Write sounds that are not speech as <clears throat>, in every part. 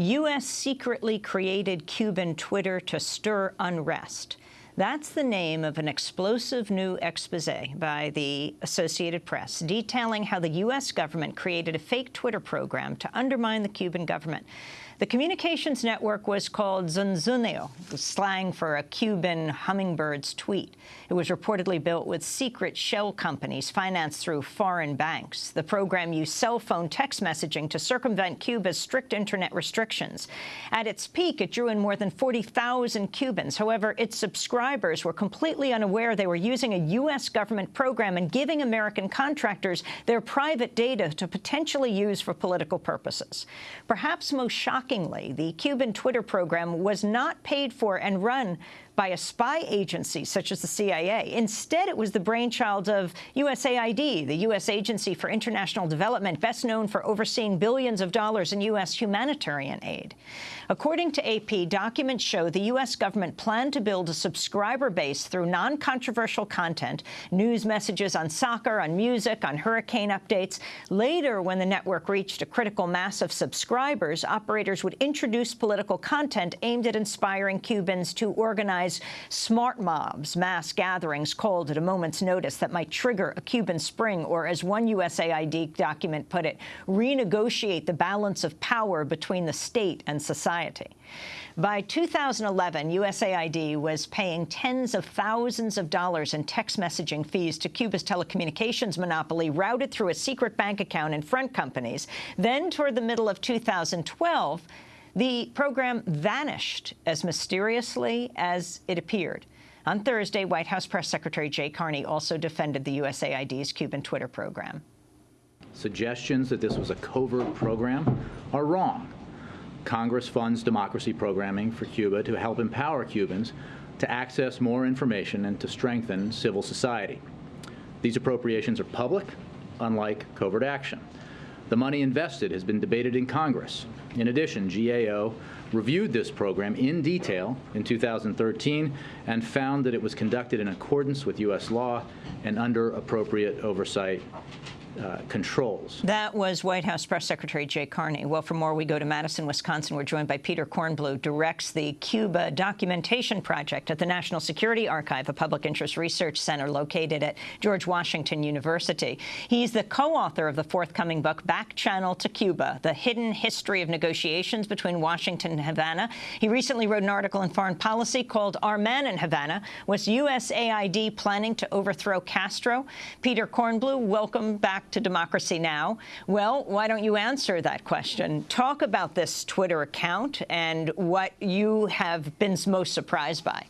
U.S. secretly created Cuban Twitter to stir unrest. That's the name of an explosive new expose by the Associated Press detailing how the U.S. government created a fake Twitter program to undermine the Cuban government. The communications network was called Zunzuneo, slang for a Cuban hummingbird's tweet. It was reportedly built with secret shell companies financed through foreign banks. The program used cell phone text messaging to circumvent Cuba's strict internet restrictions. At its peak, it drew in more than 40,000 Cubans. However, its subscribers were completely unaware they were using a U.S. government program and giving American contractors their private data to potentially use for political purposes. Perhaps most shocking Shockingly, the Cuban Twitter program was not paid for and run by a spy agency such as the CIA. Instead, it was the brainchild of USAID, the U.S. Agency for International Development, best known for overseeing billions of dollars in U.S. humanitarian aid. According to AP, documents show the U.S. government planned to build a subscriber base through non-controversial content, news messages on soccer, on music, on hurricane updates. Later, when the network reached a critical mass of subscribers, operators would introduce political content aimed at inspiring Cubans to organize organize smart mobs, mass gatherings called at a moment's notice that might trigger a Cuban spring or, as one USAID document put it, renegotiate the balance of power between the state and society. By 2011, USAID was paying tens of thousands of dollars in text messaging fees to Cuba's telecommunications monopoly routed through a secret bank account in front companies. Then, toward the middle of 2012, the program vanished as mysteriously as it appeared. On Thursday, White House Press Secretary Jay Carney also defended the USAID's Cuban Twitter program. Suggestions that this was a covert program are wrong. Congress funds democracy programming for Cuba to help empower Cubans to access more information and to strengthen civil society. These appropriations are public, unlike covert action. The money invested has been debated in Congress. In addition, GAO reviewed this program in detail in 2013 and found that it was conducted in accordance with U.S. law and under appropriate oversight uh, controls. That was White House Press Secretary Jay Carney. Well, for more, we go to Madison, Wisconsin. We're joined by Peter Kornbluh, directs the Cuba Documentation Project at the National Security Archive, a public interest research center located at George Washington University. He's the co-author of the forthcoming book, Back Channel to Cuba, The Hidden History of Negotiations Between Washington and Havana. He recently wrote an article in Foreign Policy called Our Man in Havana, Was USAID Planning to Overthrow Castro? Peter Kornbluh, welcome back back to Democracy Now! Well, why don't you answer that question? Talk about this Twitter account and what you have been most surprised by.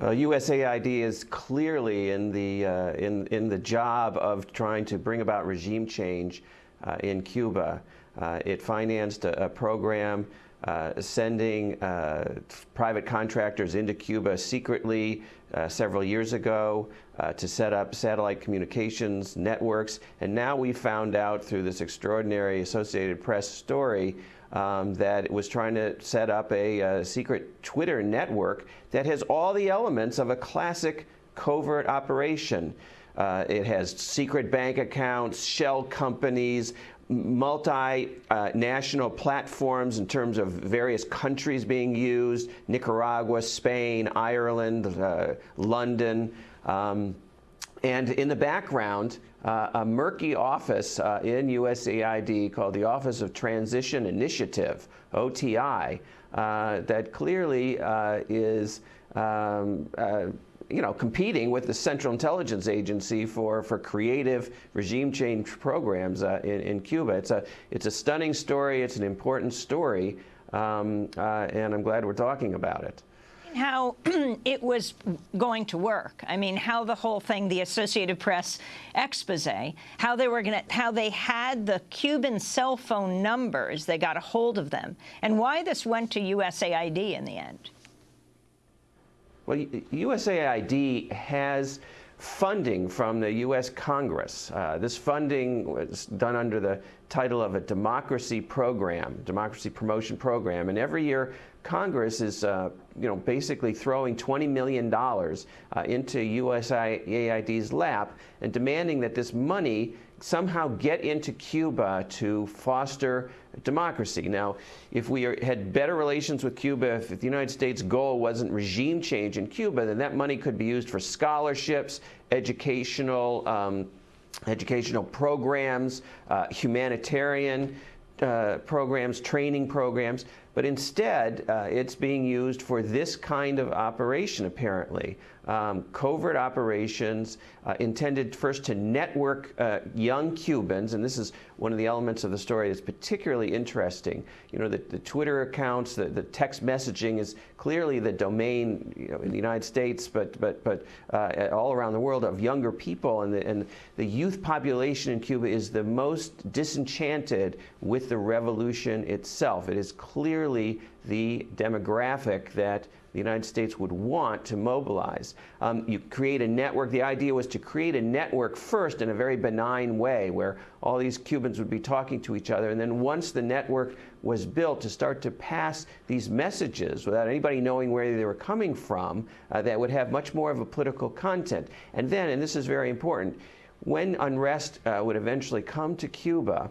Well, USAID is clearly in the, uh, in, in the job of trying to bring about regime change uh, in Cuba. Uh, it financed a, a program uh, sending uh, private contractors into Cuba secretly uh, several years ago uh, to set up satellite communications networks. And now we found out through this extraordinary Associated Press story um, that it was trying to set up a, a secret Twitter network that has all the elements of a classic covert operation. Uh, it has secret bank accounts, shell companies, multinational uh, platforms in terms of various countries being used, Nicaragua, Spain, Ireland, uh, London. Um, and in the background, uh, a murky office uh, in USAID called the Office of Transition Initiative, OTI, uh, that clearly uh, is um, you know, competing with the Central Intelligence Agency for, for creative regime change programs uh, in, in Cuba. It's a, it's a stunning story. It's an important story. Um, uh, and I'm glad we're talking about it how <clears throat> it was going to work. I mean, how the whole thing, the Associated Press expose, how they were going to, how they had the Cuban cell phone numbers, they got a hold of them, and why this went to USAID in the end. Well, USAID has funding from the U.S. Congress. Uh, this funding was done under the title of a democracy program, democracy promotion program, and every year Congress is, uh, you know, basically throwing $20 million uh, into USAID's lap and demanding that this money somehow get into Cuba to foster democracy. Now, if we are, had better relations with Cuba, if, the United States' goal wasn't regime change in Cuba, then that money could be used for scholarships, educational, um, educational programs, uh, humanitarian uh, programs, training programs. But instead, uh, it's being used for this kind of operation, apparently. Um, covert operations uh, intended first to network uh, young Cubans, and this is one of the elements of the story that's particularly interesting. You know, the, the Twitter accounts, the, the, text messaging is clearly the domain you know, in the United States, but, but, but uh, all around the world of younger people. And the, and the youth population in Cuba is the most disenchanted with the revolution itself. It is clearly the demographic that the United States would want to mobilize. Um, you create a network. The idea was to create a network first in a very benign way where all these Cubans would be talking to each other. And then once the network was built, to start to pass these messages without anybody knowing where they were coming from uh, that would have much more of a political content. And then, and this is very important, when unrest uh, would eventually come to Cuba,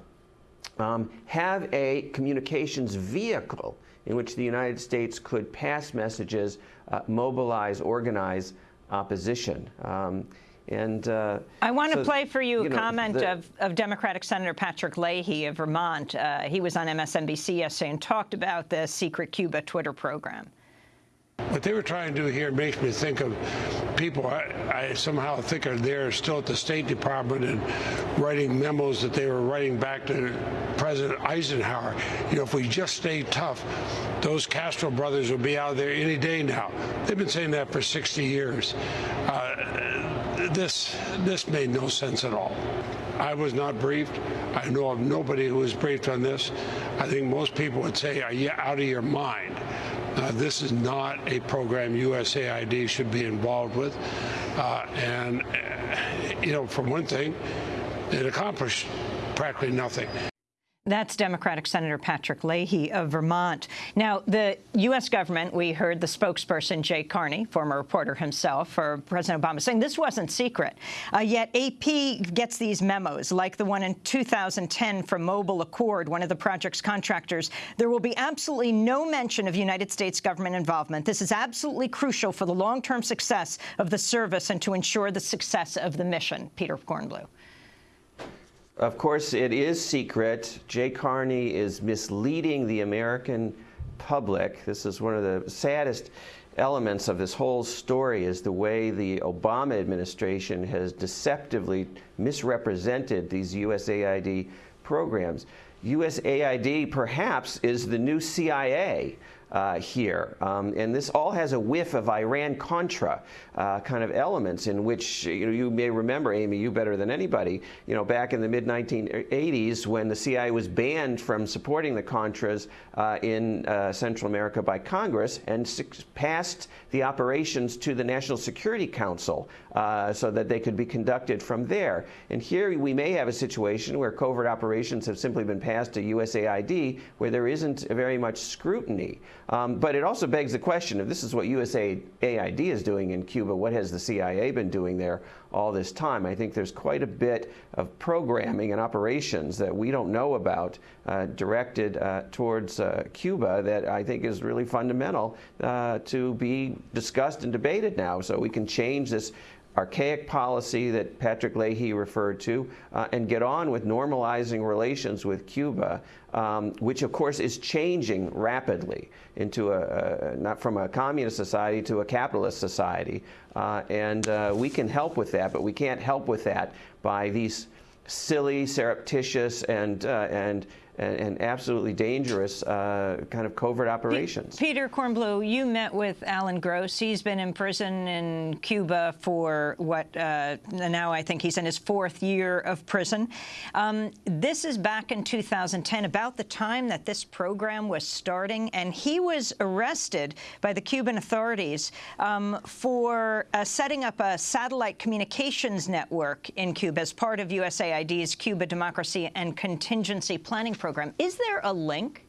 um, have a communications vehicle in which the United States could pass messages, uh, mobilize, organize opposition. Um, and uh, I want to so, play for you, you a know, comment the, of, of, Democratic Senator Patrick Leahy of Vermont. Uh, he was on MSNBC yesterday and talked about the secret Cuba Twitter program. What they were trying to do here makes me think of people I, I, somehow think are there still at the State Department and writing memos that they were writing back to President Eisenhower. You know, if we just stay tough, those Castro brothers will be out there any day now. They've been saying that for 60 years. Uh, this this made no sense at all. I was not briefed. I know of nobody who was briefed on this. I think most people would say, are you out of your mind? Uh, this is not a program USAID should be involved with. Uh, and, uh, you know, for one thing, it accomplished practically nothing. That's Democratic Senator Patrick Leahy of Vermont. Now, the U.S. government, we heard the spokesperson, Jay Carney, former reporter himself for President Obama, saying this wasn't secret. Uh, yet AP gets these memos, like the one in 2010 from Mobile Accord, one of the project's contractors. There will be absolutely no mention of United States government involvement. This is absolutely crucial for the long-term success of the service and to ensure the success of the mission. Peter Kornbluh. Of course, it is secret. Jay Carney is misleading the American public. This is one of the saddest elements of this whole story is the way the Obama administration has deceptively misrepresented these USAID programs. USAID perhaps is the new CIA uh, here. Um, and this all has a whiff of Iran-Contra uh, kind of elements in which you, know, you may remember, Amy, you better than anybody, you know, back in the mid-1980s when the CIA was banned from supporting the Contras uh, in uh, Central America by Congress and passed the operations to the National Security Council uh, so that they could be conducted from there. And here we may have a situation where covert operations have simply been passed to USAID where there isn't very much scrutiny. Um, but it also begs the question, if this is what USAID is doing in Cuba, what has the CIA been doing there all this time? I think there's quite a bit of programming and operations that we don't know about uh, directed uh, towards uh, Cuba that I think is really fundamental uh, to be discussed and debated now so we can change this archaic policy that Patrick Leahy referred to uh, and get on with normalizing relations with Cuba, um, which of course is changing rapidly into a, a, not from a communist society to a capitalist society. Uh, and uh, we can help with that, but we can't help with that by these silly, surreptitious, and, uh, and and, and absolutely dangerous uh, kind of covert operations. Peter Kornbluh, you met with Alan Gross. He's been in prison in Cuba for what, uh, now I think he's in his fourth year of prison. Um, this is back in 2010, about the time that this program was starting, and he was arrested by the Cuban authorities um, for uh, setting up a satellite communications network in Cuba as part of USAID's Cuba Democracy and Contingency Planning Program program. Is there a link?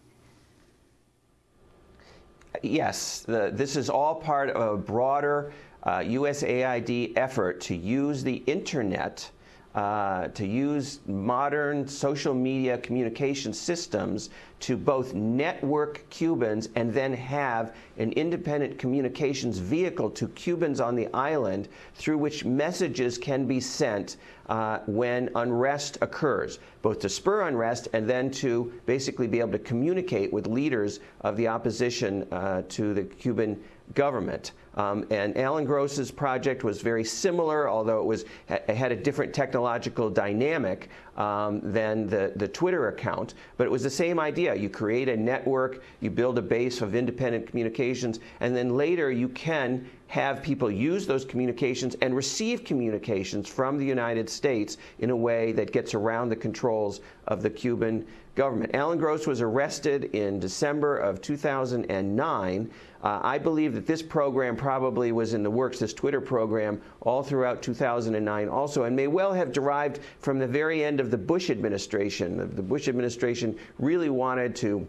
Yes. The, this is all part of a broader uh, USAID effort to use the Internet uh, to use modern social media communication systems to both network Cubans and then have an independent communications vehicle to Cubans on the island through which messages can be sent uh, when unrest occurs, both to spur unrest and then to basically be able to communicate with leaders of the opposition uh, to the Cuban government. Um, and Alan Gross's project was very similar, although it was it had a different technological dynamic um, than the, the Twitter account. But it was the same idea. You create a network, you build a base of independent communications, and then later you can have people use those communications and receive communications from the United States in a way that gets around the controls of the Cuban government. Alan Gross was arrested in December of 2009. Uh, I believe that this program probably was in the works, this Twitter program, all throughout 2009 also, and may well have derived from the very end of the Bush administration. The, the Bush administration really wanted to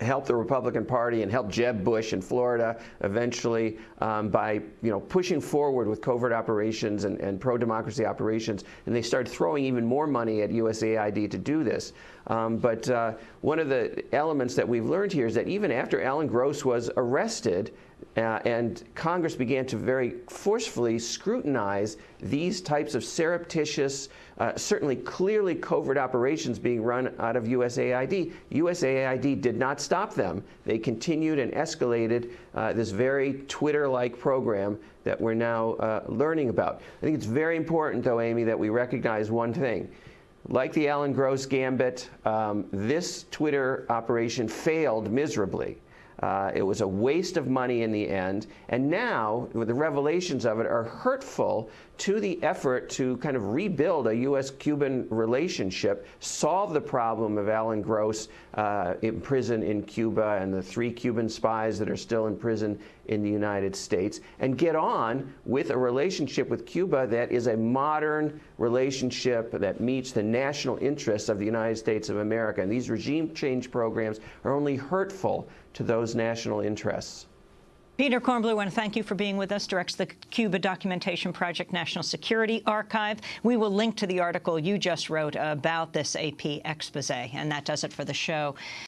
help the Republican Party and help Jeb Bush in Florida eventually um, by you know pushing forward with covert operations and, and pro-democracy operations, and they started throwing even more money at USAID to do this. Um, but uh, one of the elements that we've learned here is that even after Alan Gross was arrested, uh, and Congress began to very forcefully scrutinize these types of surreptitious, uh, certainly clearly covert operations being run out of USAID. USAID did not stop them. They continued and escalated uh, this very Twitter-like program that we're now uh, learning about. I think it's very important, though, Amy, that we recognize one thing. Like the Alan Gross gambit, um, this Twitter operation failed miserably. Uh, it was a waste of money in the end. And now, the revelations of it are hurtful to the effort to kind of rebuild a U.S. Cuban relationship, solve the problem of Alan Gross uh, in prison in Cuba and the three Cuban spies that are still in prison in the United States, and get on with a relationship with Cuba that is a modern relationship that meets the national interests of the United States of America. And these regime change programs are only hurtful to those national interests. Peter Kornbluh, I want to thank you for being with us, directs the Cuba Documentation Project National Security Archive. We will link to the article you just wrote about this AP expose, and that does it for the show.